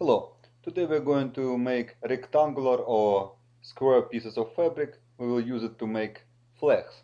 Hello, today we're going to make rectangular or square pieces of fabric. We will use it to make flags.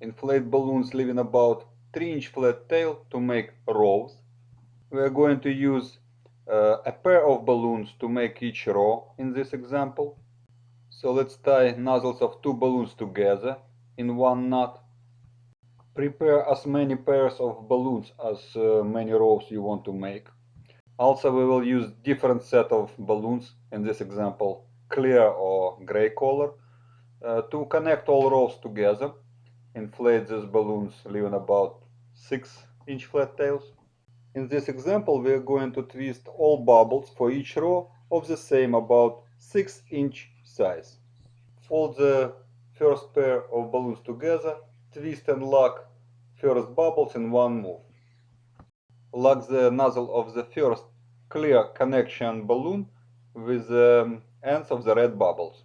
Inflate balloons leaving about 3 inch flat tail to make rows. We are going to use uh, a pair of balloons to make each row in this example. So let's tie nozzles of two balloons together in one knot. Prepare as many pairs of balloons as uh, many rows you want to make. Also, we will use different set of balloons, in this example, clear or gray color, uh, to connect all rows together. Inflate these balloons, leaving about 6 inch flat tails. In this example, we are going to twist all bubbles for each row of the same about 6 inch size. Fold the first pair of balloons together, twist and lock first bubbles in one move. Lock the nozzle of the first clear connection balloon with the ends of the red bubbles.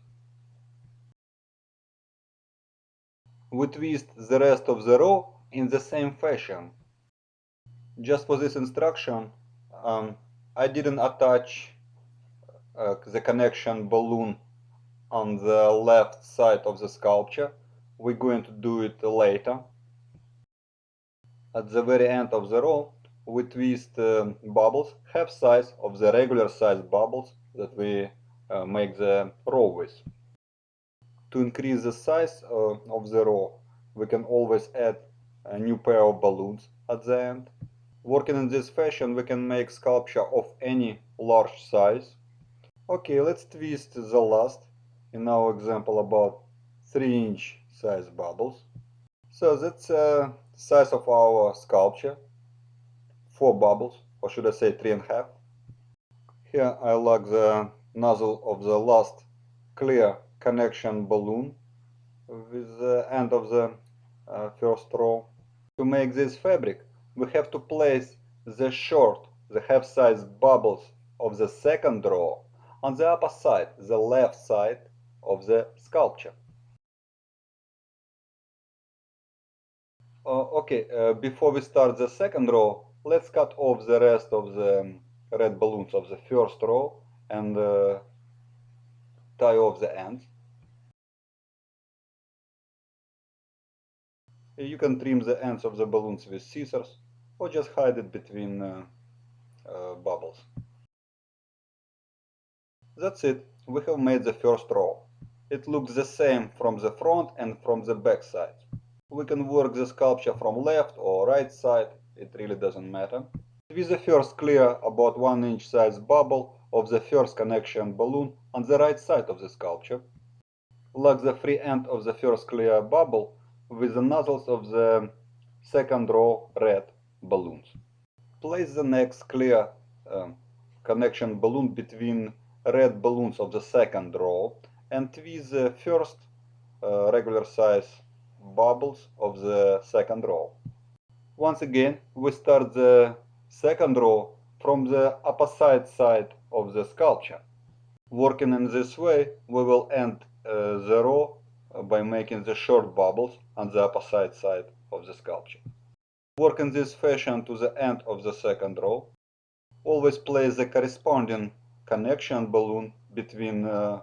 We twist the rest of the row in the same fashion. Just for this instruction, um, I didn't attach uh, the connection balloon on the left side of the sculpture. We're going to do it later. At the very end of the row, we twist uh, bubbles half size of the regular size bubbles that we uh, make the row with. To increase the size uh, of the row, we can always add a new pair of balloons at the end. Working in this fashion, we can make sculpture of any large size. Okay, let's twist the last, in our example about 3 inch size bubbles. So that's the size of our sculpture four bubbles, or should I say three and a half. Here I lock the nozzle of the last clear connection balloon with the end of the uh, first row. To make this fabric, we have to place the short, the half-size bubbles of the second row on the upper side, the left side of the sculpture. Uh, okay, uh, before we start the second row, let's cut off the rest of the red balloons of the first row and uh, tie off the ends. You can trim the ends of the balloons with scissors or just hide it between uh, uh, bubbles. That's it, we have made the first row. It looks the same from the front and from the back side. We can work the sculpture from left or right side it really doesn't matter. With the first clear about 1 inch size bubble of the first connection balloon on the right side of the sculpture. Lock the free end of the first clear bubble with the nozzles of the second row red balloons. Place the next clear uh, connection balloon between red balloons of the second row and with the first uh, regular size bubbles of the second row. Once again, we start the second row from the opposite side side of the sculpture. Working in this way, we will end uh, the row by making the short bubbles on the opposite side side of the sculpture. Work in this fashion to the end of the second row. Always place the corresponding connection balloon between uh,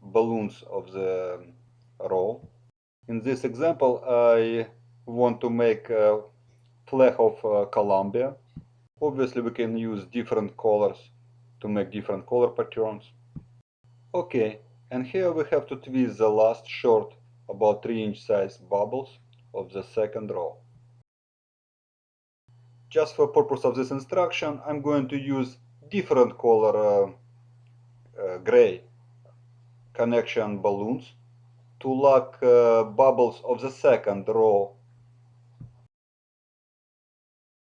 balloons of the row. In this example, I want to make uh, flag of uh, Colombia. Obviously we can use different colors to make different color patterns. Okay, and here we have to twist the last short about 3 inch size bubbles of the second row. Just for purpose of this instruction, I'm going to use different color uh, uh, gray connection balloons to lock uh, bubbles of the second row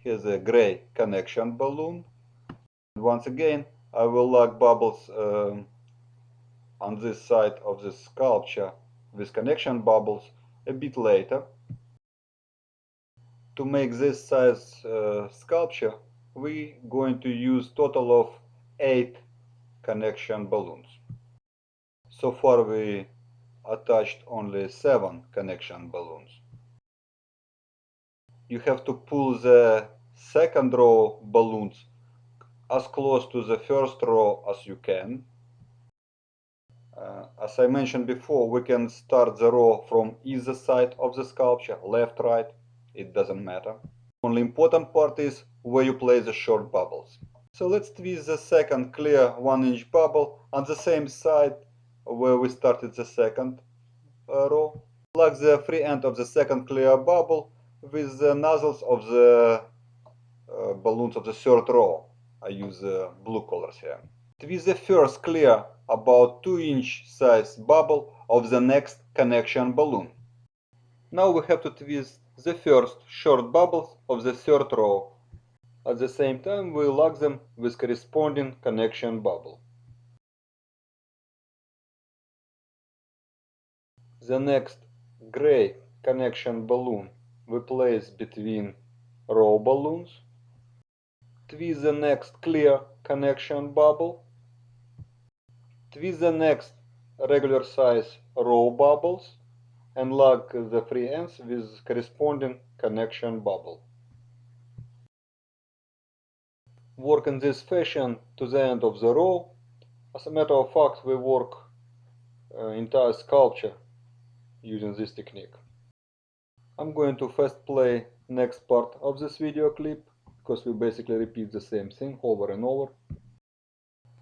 Here's a gray connection balloon. Once again, I will lock bubbles um, on this side of the sculpture with connection bubbles a bit later. To make this size uh, sculpture, we're going to use total of 8 connection balloons. So far we attached only 7 connection balloons. You have to pull the second row balloons as close to the first row as you can. Uh, as I mentioned before, we can start the row from either side of the sculpture, left, right, it doesn't matter. Only important part is where you place the short bubbles. So let's twist the second clear 1 inch bubble on the same side where we started the second uh, row. Plug the free end of the second clear bubble with the nozzles of the balloons of the third row. I use uh, blue colors here. Twist the first clear about 2 inch size bubble of the next connection balloon. Now we have to twist the first short bubbles of the third row. At the same time we lock them with corresponding connection bubble. The next gray connection balloon we place between row balloons. Twist the next clear connection bubble. Twist the next regular size row bubbles and lock the free ends with corresponding connection bubble. Work in this fashion to the end of the row. As a matter of fact, we work uh, entire sculpture using this technique. I'm going to first play next part of this video clip because we basically repeat the same thing over and over.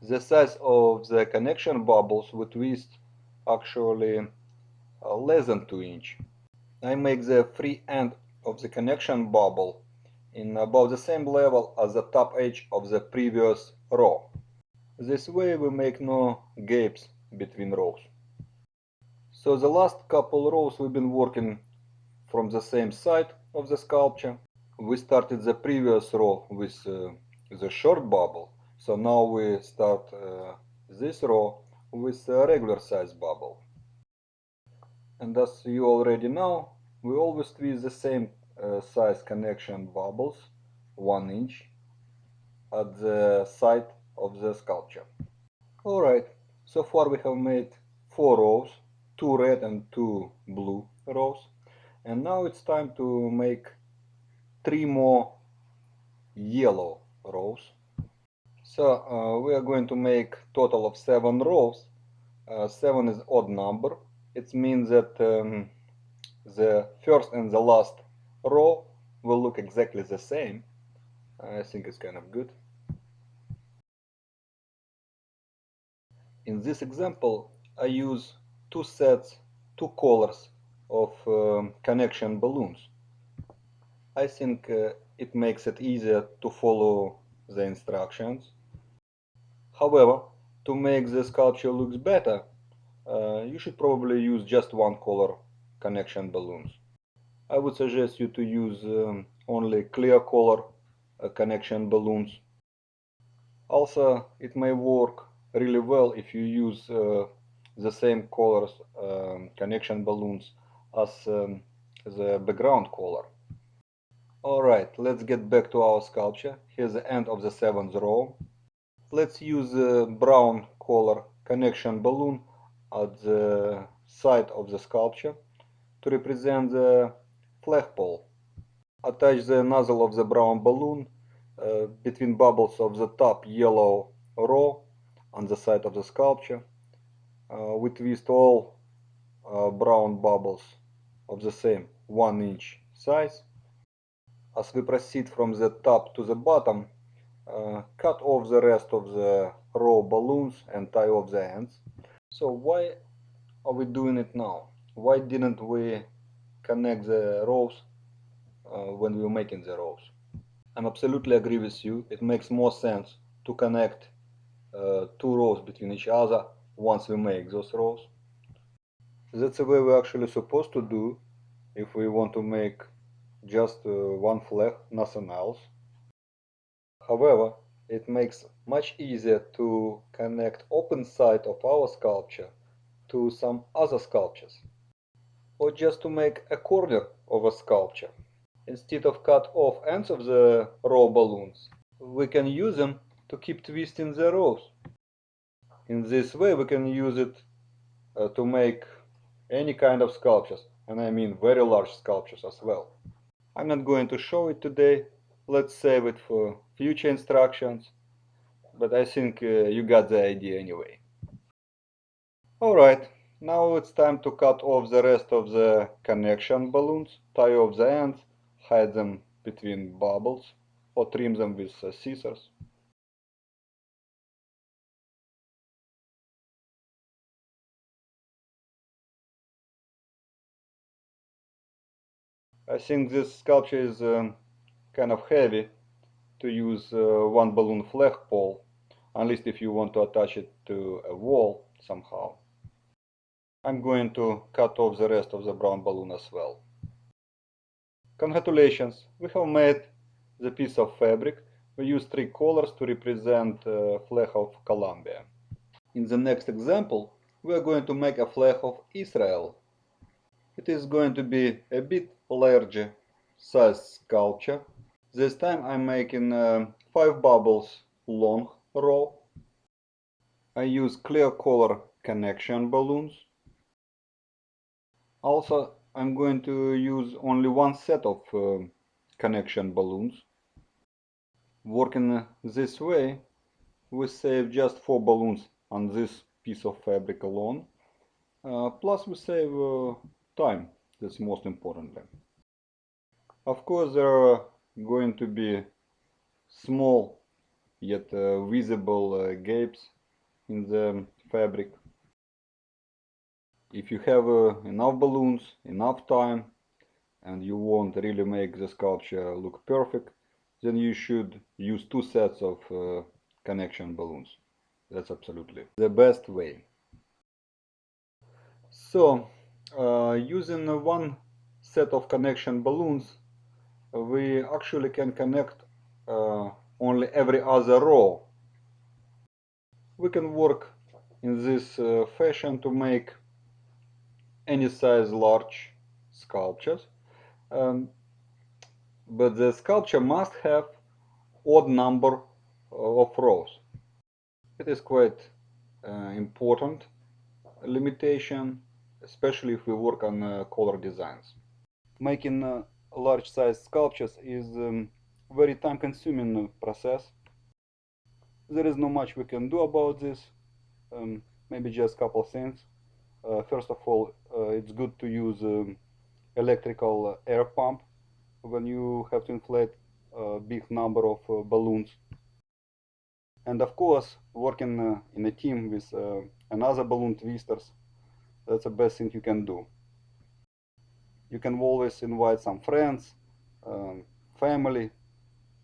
The size of the connection bubbles we twist actually uh, less than 2 inch. I make the free end of the connection bubble in about the same level as the top edge of the previous row. This way we make no gaps between rows. So the last couple rows we've been working from the same side of the sculpture. We started the previous row with uh, the short bubble, so now we start uh, this row with a regular size bubble. And as you already know we always twist the same uh, size connection bubbles 1 inch at the side of the sculpture. Alright so far we have made four rows two red and two blue rows. And now it's time to make three more yellow rows so uh, we are going to make total of seven rows uh, seven is odd number it means that um, the first and the last row will look exactly the same. I think it's kind of good. In this example, I use two sets, two colors of um, connection balloons. I think uh, it makes it easier to follow the instructions. However, to make the sculpture looks better, uh, you should probably use just one color connection balloons. I would suggest you to use um, only clear color uh, connection balloons. Also, it may work really well if you use uh, the same colors um, connection balloons as um, the background color. Alright, let's get back to our sculpture. Here's the end of the seventh row. Let's use the brown color connection balloon at the side of the sculpture to represent the flagpole. Attach the nozzle of the brown balloon uh, between bubbles of the top yellow row on the side of the sculpture. Uh, we twist all uh, brown bubbles of the same 1 inch size. As we proceed from the top to the bottom, uh, cut off the rest of the row balloons and tie off the ends. So why are we doing it now? Why didn't we connect the rows uh, when we were making the rows? I'm absolutely agree with you. It makes more sense to connect uh, two rows between each other once we make those rows. That's the way we're actually supposed to do if we want to make just uh, one flag, nothing else. However, it makes much easier to connect open side of our sculpture to some other sculptures or just to make a corner of a sculpture. Instead of cut off ends of the raw balloons, we can use them to keep twisting the rows. In this way we can use it uh, to make any kind of sculptures and I mean very large sculptures as well. I'm not going to show it today, let's save it for future instructions. but I think uh, you got the idea anyway. Alright, now it's time to cut off the rest of the connection balloons, tie off the ends, hide them between bubbles, or trim them with uh, scissors. I think this sculpture is um, kind of heavy to use uh, one balloon flagpole, unless if you want to attach it to a wall somehow. I'm going to cut off the rest of the brown balloon as well. Congratulations, we have made the piece of fabric. We use three colors to represent uh, flag of Colombia. In the next example, we are going to make a flag of Israel. It is going to be a bit larger size sculpture. This time I'm making uh, 5 bubbles long row. I use clear color connection balloons. Also I'm going to use only one set of uh, connection balloons. Working this way we save just 4 balloons on this piece of fabric alone. Uh, plus we save uh, time, that's most importantly. Of course there are going to be small yet uh, visible uh, gapes in the fabric. If you have uh, enough balloons, enough time and you want really make the sculpture look perfect, then you should use two sets of uh, connection balloons. That's absolutely the best way. So, using one set of connection balloons we actually can connect uh, only every other row. We can work in this uh, fashion to make any size large sculptures. Um, but the sculpture must have odd number of rows. It is quite uh, important limitation, especially if we work on uh, color designs. Making uh, large size sculptures is um, very time consuming process. There is not much we can do about this, um, maybe just a couple things. Uh, first of all, uh, it's good to use um, electrical air pump when you have to inflate a big number of uh, balloons. And of course, working uh, in a team with uh, another balloon twisters, that's the best thing you can do you can always invite some friends, um, family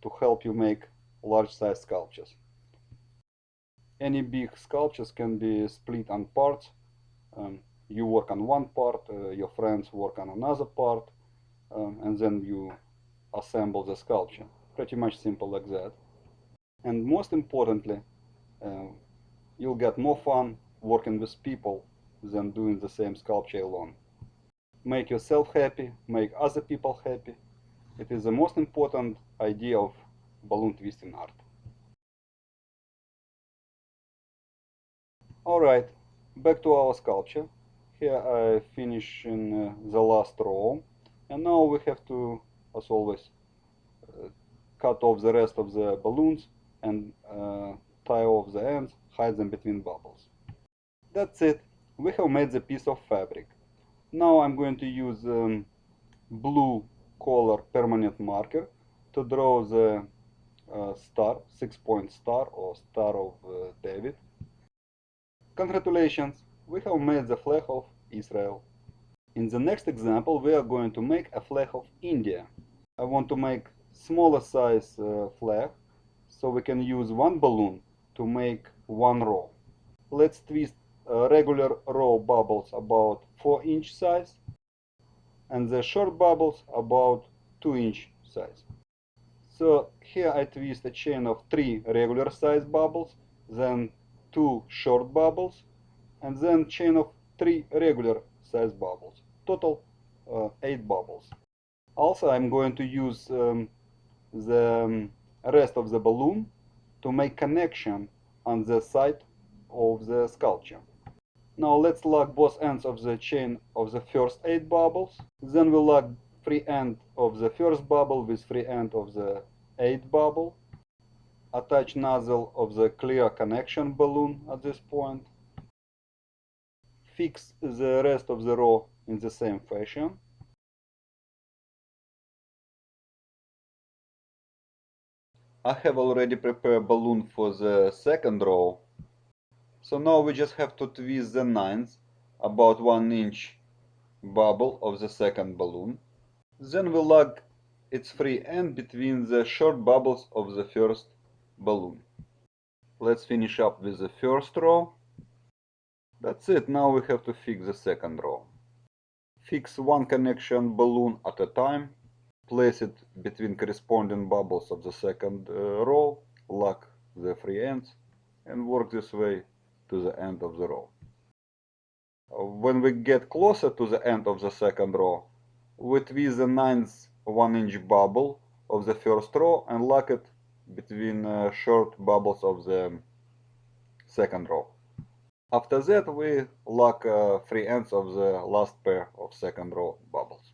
to help you make large size sculptures. Any big sculptures can be split on parts. Um, you work on one part, uh, your friends work on another part, um, and then you assemble the sculpture. Pretty much simple like that. And most importantly, uh, you'll get more fun working with people than doing the same sculpture alone make yourself happy, make other people happy. It is the most important idea of balloon twisting art. Alright, back to our sculpture. Here I finish in uh, the last row. And now we have to, as always, uh, cut off the rest of the balloons and uh, tie off the ends, hide them between bubbles. That's it. We have made the piece of fabric. Now I'm going to use um, blue color permanent marker to draw the uh, star, six point star or star of uh, David. Congratulations, we have made the flag of Israel. In the next example we are going to make a flag of India. I want to make smaller size uh, flag so we can use one balloon to make one row. Let's twist regular row bubbles about 4 inch size and the short bubbles about 2 inch size. So here I twist a chain of 3 regular size bubbles, then 2 short bubbles, and then chain of 3 regular size bubbles. Total uh, 8 bubbles. Also I'm going to use um, the um, rest of the balloon to make connection on the side of the sculpture. Now let's lock both ends of the chain of the first 8 bubbles. Then we lock free end of the first bubble with free end of the 8 bubble. Attach nozzle of the clear connection balloon at this point. Fix the rest of the row in the same fashion. I have already prepared balloon for the second row. So now we just have to twist the ninth about 1 inch bubble of the second balloon. Then we lock its free end between the short bubbles of the first balloon. Let's finish up with the first row. That's it, now we have to fix the second row. Fix one connection balloon at a time. Place it between corresponding bubbles of the second uh, row, lock the free ends, and work this way to the end of the row. When we get closer to the end of the second row, we twist the ninth 1 inch bubble of the first row and lock it between uh, short bubbles of the second row. After that we lock uh, free ends of the last pair of second row bubbles.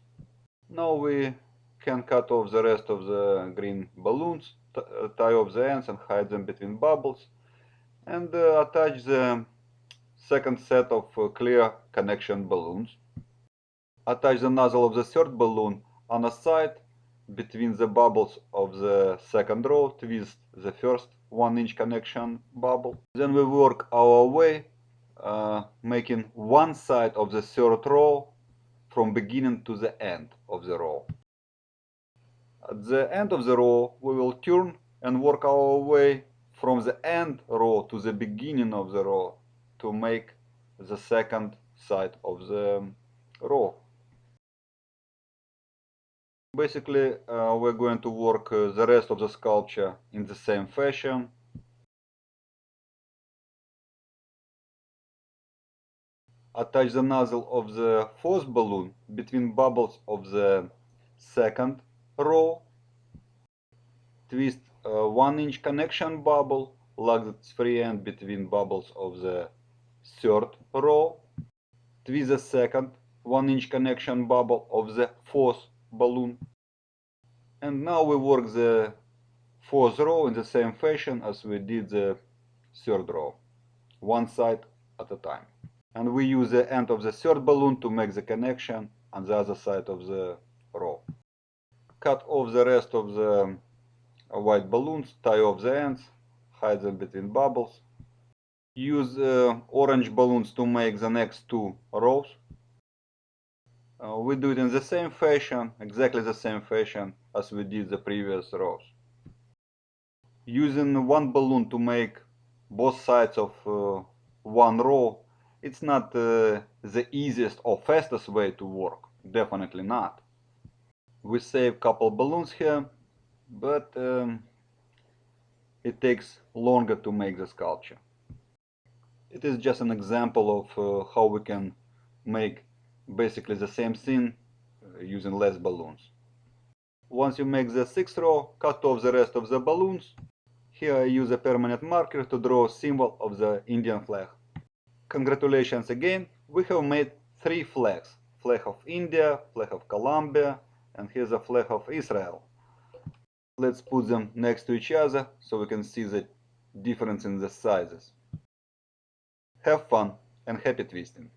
Now we can cut off the rest of the green balloons, tie off the ends and hide them between bubbles and uh, attach the second set of uh, clear connection balloons. Attach the nozzle of the third balloon on a side between the bubbles of the second row, twist the first 1 inch connection bubble. Then we work our way, uh, making one side of the third row from beginning to the end of the row. At the end of the row, we will turn and work our way from the end row to the beginning of the row to make the second side of the row. Basically, uh, we're going to work uh, the rest of the sculpture in the same fashion. Attach the nozzle of the fourth balloon between bubbles of the second row. Twist a 1 inch connection bubble, lock its free end between bubbles of the third row. Twist the second 1 inch connection bubble of the fourth balloon. And now we work the fourth row in the same fashion as we did the third row, one side at a time. And we use the end of the third balloon to make the connection on the other side of the row. Cut off the rest of the white balloons, tie off the ends, hide them between bubbles. Use uh, orange balloons to make the next two rows. Uh, we do it in the same fashion, exactly the same fashion as we did the previous rows. Using one balloon to make both sides of uh, one row, it's not uh, the easiest or fastest way to work, definitely not. We save a couple balloons here, but um, it takes longer to make the sculpture. It is just an example of uh, how we can make basically the same thing uh, using less balloons. Once you make the sixth row, cut off the rest of the balloons. Here I use a permanent marker to draw a symbol of the Indian flag. Congratulations again, we have made three flags. Flag of India, flag of Colombia, and here's a flag of Israel. Let's put them next to each other so we can see the difference in the sizes. Have fun and happy twisting!